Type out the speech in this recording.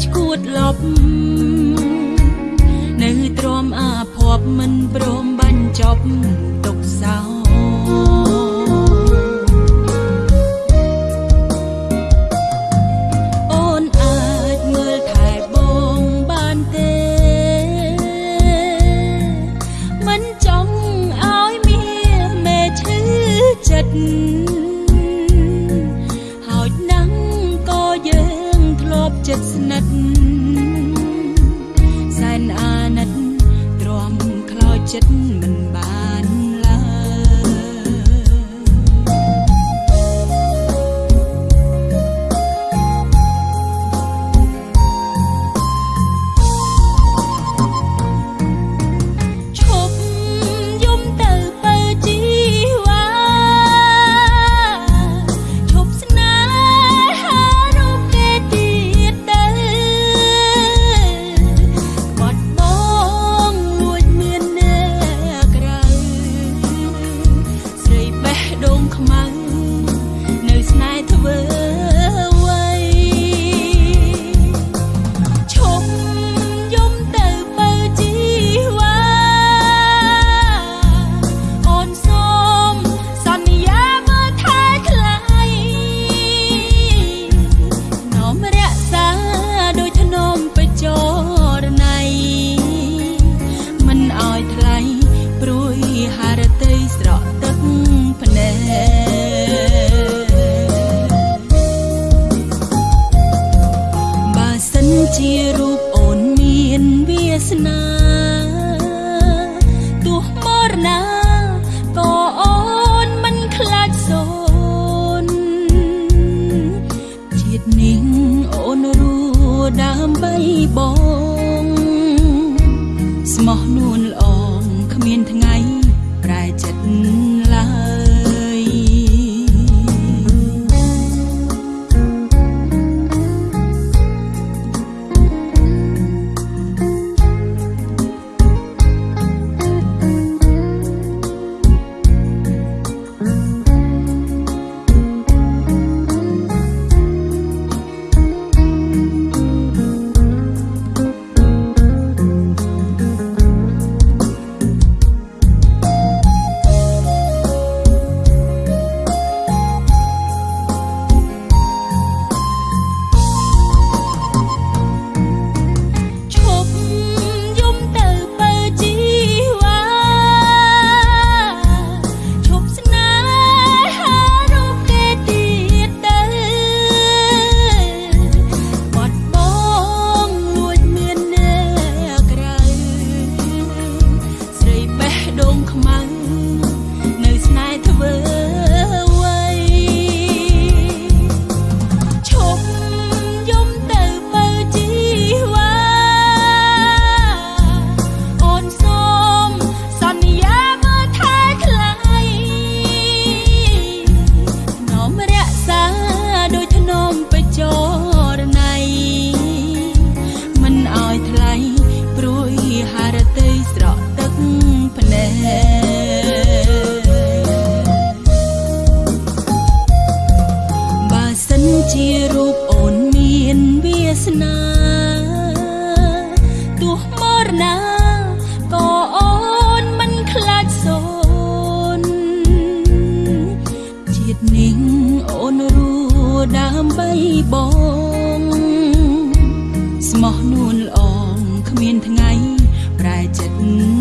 ឆ្កួតលប់នៅទ្រាំអាភ័ព្វមិនព្រមបញ្ចប់ ចិត្តស្និទ្ធសែនអាណិតទ្រាំខ្លោចចិត្តមិន ជារូបអូនមានវាសនាទោះមរណាក៏អូនមិនខ្លាចសូនជាតិនេះអូនរួដើម្បីបង ស្មោះនួនល្អងគ្មានថ្ងៃ បងស្មោះនួនល្អងគ្មានថ្ងៃប្រែចិត្ត